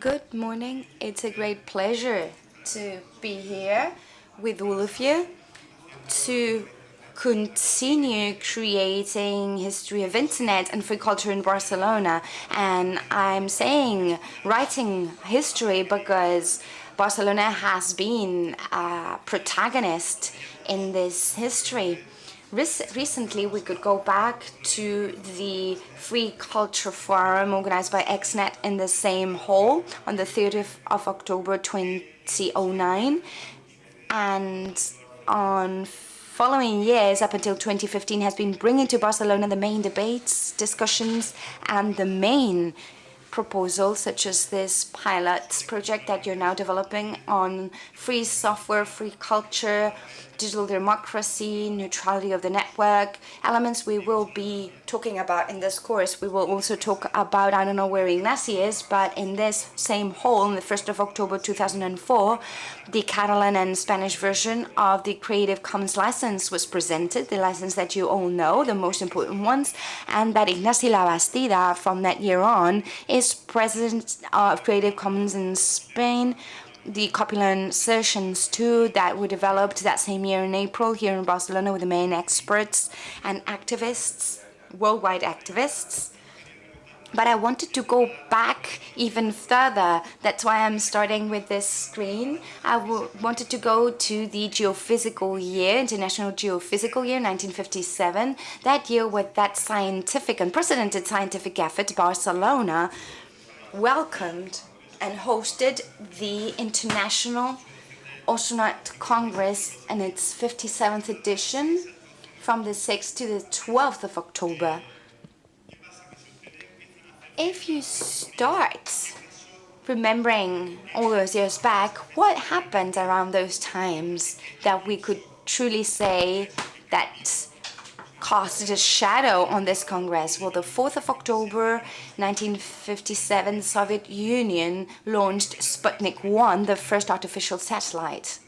Good morning. It's a great pleasure to be here with all of you to continue creating history of internet and free culture in Barcelona. And I'm saying writing history because Barcelona has been a protagonist in this history recently we could go back to the Free Culture Forum organized by XNet in the same hall on the 30th of October 2009 and on following years up until 2015 has been bringing to Barcelona the main debates, discussions and the main proposals such as this pilot project that you're now developing on free software, free culture, digital democracy, neutrality of the network, elements we will be talking about in this course. We will also talk about, I don't know where Ignasi is, but in this same hall on the 1st of October 2004, the Catalan and Spanish version of the Creative Commons license was presented, the license that you all know, the most important ones, and that Ignasi Labastida from that year on is president of Creative Commons in Spain, the Copyleft sessions too that were developed that same year in April here in Barcelona with the main experts and activists, worldwide activists. But I wanted to go back even further. That's why I'm starting with this screen. I wanted to go to the geophysical year, International Geophysical Year, 1957. That year with that scientific, unprecedented scientific effort, Barcelona welcomed and hosted the International Astronautical Congress and its 57th edition from the 6th to the 12th of October. If you start remembering all those years back, what happened around those times that we could truly say that cast a shadow on this Congress. Well, the 4th of October 1957, the Soviet Union launched Sputnik 1, the first artificial satellite.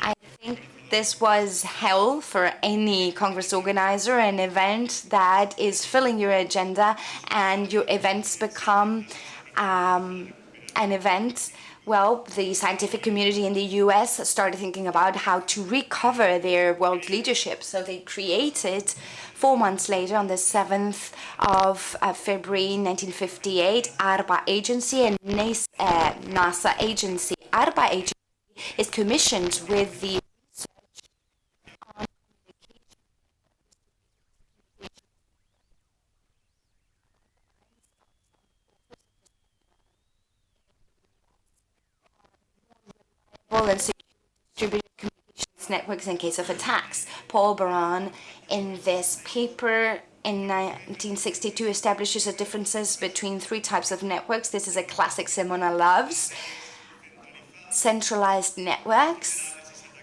I think this was hell for any Congress organizer, an event that is filling your agenda and your events become um, an event well, the scientific community in the US started thinking about how to recover their world leadership. So they created, four months later, on the 7th of uh, February 1958, ARPA agency and uh, NASA agency. ARPA agency is commissioned with the and distributed communications networks in case of attacks. Paul Baran, in this paper in 1962, establishes the differences between three types of networks. This is a classic Simona loves. Centralized networks,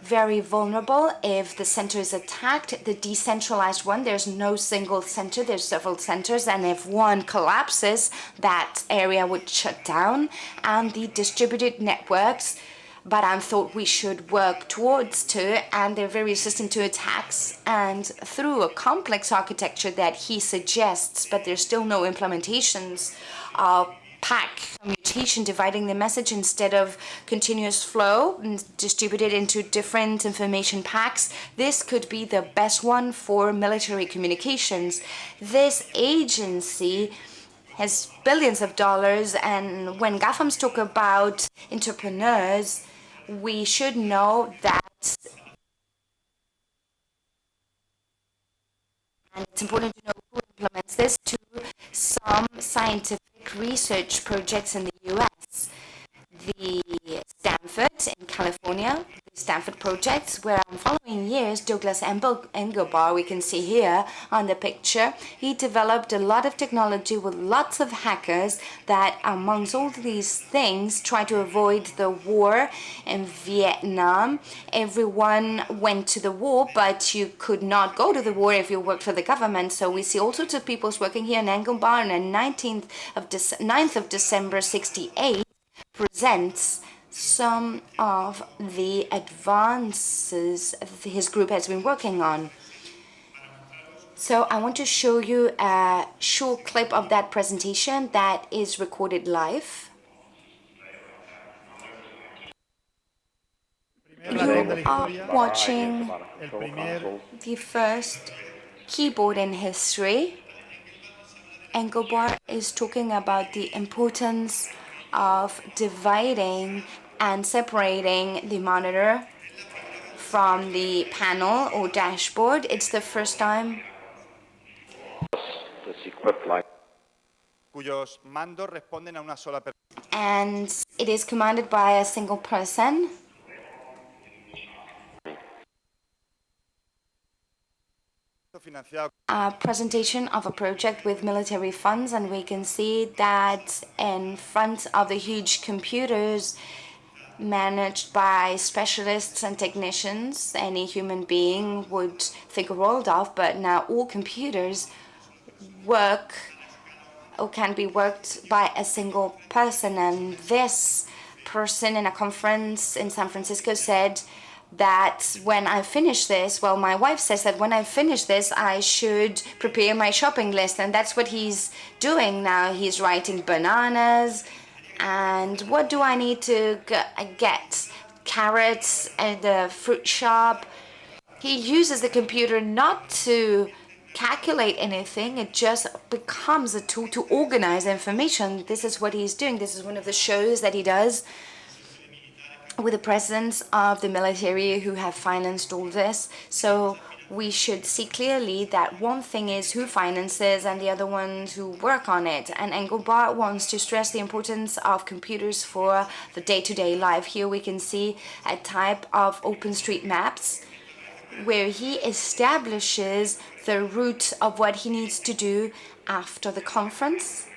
very vulnerable if the center is attacked. The decentralized one, there's no single center, there's several centers, and if one collapses, that area would shut down. And the distributed networks, but I thought we should work towards to and they're very resistant to attacks and through a complex architecture that he suggests but there's still no implementations of pack commutation dividing the message instead of continuous flow and distributed into different information packs. This could be the best one for military communications. This agency has billions of dollars and when GAFAMs talk about entrepreneurs we should know that and it's important to know who implements this to some scientific research projects in the US. The Stanford in California, Stanford projects where following years Douglas Engelbart we can see here on the picture he developed a lot of technology with lots of hackers that amongst all these things try to avoid the war in Vietnam. Everyone went to the war but you could not go to the war if you worked for the government. So we see all sorts of people working here in Engelbart on the 19th of 9th of December 68 presents some of the advances his group has been working on. So I want to show you a short clip of that presentation that is recorded live. You are watching the first keyboard in history. Engelbart is talking about the importance of dividing and separating the monitor from the panel or dashboard. It's the first time cuyos mandos responden a una sola persona. and it is commanded by a single person. a presentation of a project with military funds and we can see that in front of the huge computers managed by specialists and technicians any human being would think a world of but now all computers work or can be worked by a single person and this person in a conference in San Francisco said that when I finish this, well, my wife says that when I finish this, I should prepare my shopping list. And that's what he's doing now. He's writing bananas. And what do I need to uh, get? Carrots at the fruit shop. He uses the computer not to calculate anything. It just becomes a tool to organize information. This is what he's doing. This is one of the shows that he does with the presence of the military who have financed all this. So we should see clearly that one thing is who finances and the other ones who work on it. And Engelbart wants to stress the importance of computers for the day-to-day -day life. Here we can see a type of open street OpenStreetMaps where he establishes the route of what he needs to do after the conference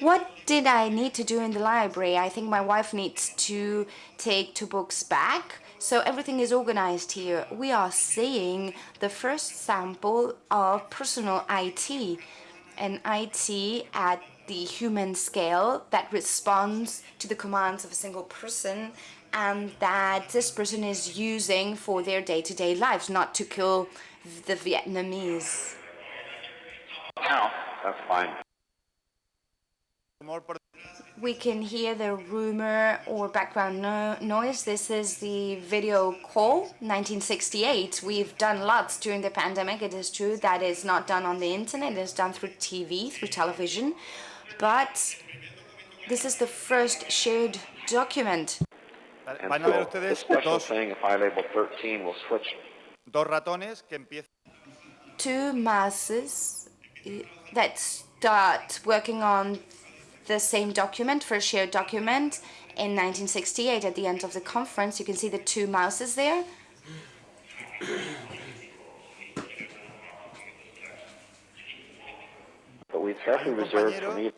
What did I need to do in the library? I think my wife needs to take two books back. So everything is organized here. We are seeing the first sample of personal IT, an IT at the human scale that responds to the commands of a single person and that this person is using for their day-to-day -day lives, not to kill the Vietnamese. No, that's fine. We can hear the rumor or background no noise. This is the video call, 1968. We've done lots during the pandemic. It is true that is not done on the internet. It is done through TV, through television. But this is the first shared document. And so this special thing, if I label 13, will switch. Dos ratones que empiezan. Two masses eh, that start working on the same document for a shared document in 1968 at the end of the conference. You can see the two mouses there. But we carefully reserved for me.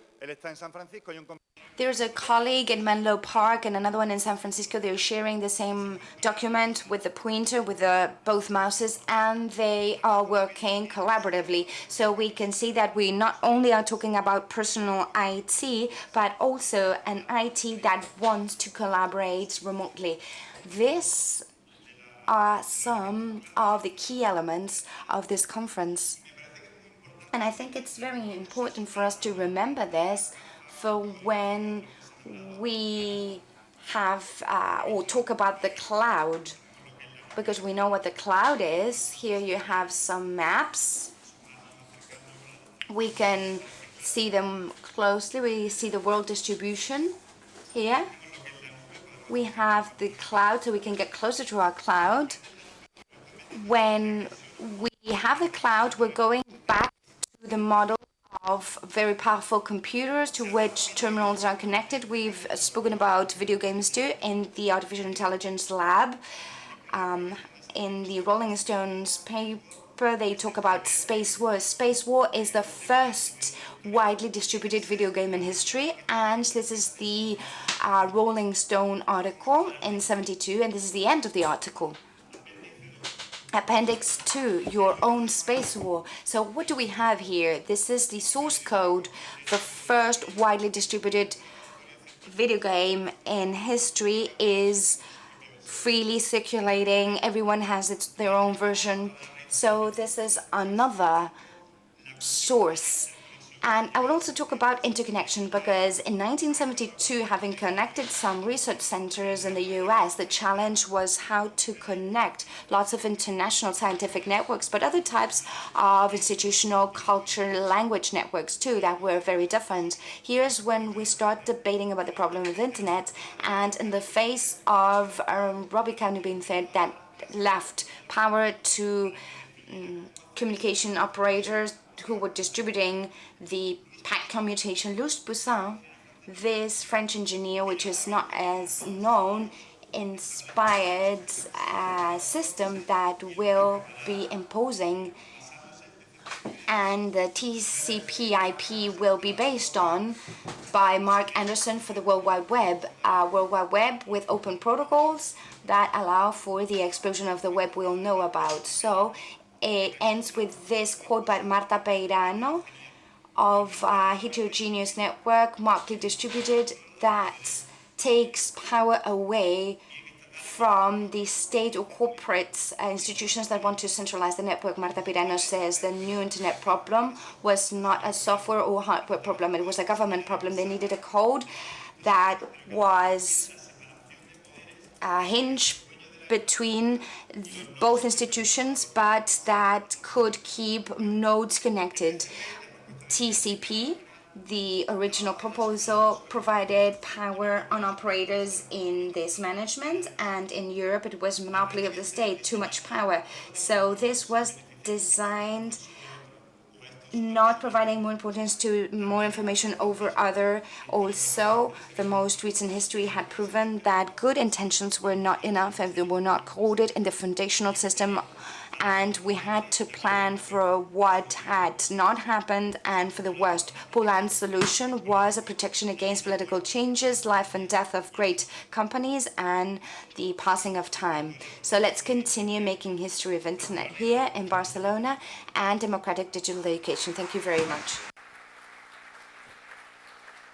There's a colleague in Menlo Park and another one in San Francisco. They're sharing the same document with the pointer, with the, both mouses, and they are working collaboratively. So we can see that we not only are talking about personal IT, but also an IT that wants to collaborate remotely. This are some of the key elements of this conference. And I think it's very important for us to remember this for when we have uh, or talk about the cloud because we know what the cloud is. Here you have some maps. We can see them closely. We see the world distribution here. We have the cloud so we can get closer to our cloud. When we have the cloud, we're going the model of very powerful computers to which terminals are connected. We've spoken about video games too in the Artificial Intelligence Lab. Um, in the Rolling Stones paper, they talk about Space War. Space War is the first widely distributed video game in history, and this is the uh, Rolling Stone article in 72, and this is the end of the article. Appendix 2, your own space war. So what do we have here? This is the source code for first widely distributed video game in history is freely circulating. Everyone has its, their own version. So this is another source and I will also talk about interconnection because in 1972, having connected some research centers in the US, the challenge was how to connect lots of international scientific networks, but other types of institutional culture language networks too that were very different. Here's when we start debating about the problem of internet and in the face of um, Robbie County being said that left power to um, communication operators who were distributing the packet commutation, Louis Pouzin, this French engineer, which is not as known, inspired a system that will be imposing and the TCP IP will be based on by Mark Anderson for the World Wide Web, World Wide Web with open protocols that allow for the explosion of the web we'll know about. So it ends with this quote by Marta Peirano of a heterogeneous network, markedly distributed, that takes power away from the state or corporate uh, institutions that want to centralize the network. Marta Peirano says the new internet problem was not a software or hardware problem, it was a government problem. They needed a code that was a hinge between both institutions, but that could keep nodes connected. TCP, the original proposal, provided power on operators in this management, and in Europe it was monopoly of the state, too much power. So this was designed not providing more importance to more information over other. Also, the most recent history had proven that good intentions were not enough and they were not coded in the foundational system and we had to plan for what had not happened and for the worst. Pouzin's solution was a protection against political changes, life and death of great companies, and the passing of time. So let's continue making history of internet here in Barcelona and democratic digital education. Thank you very much.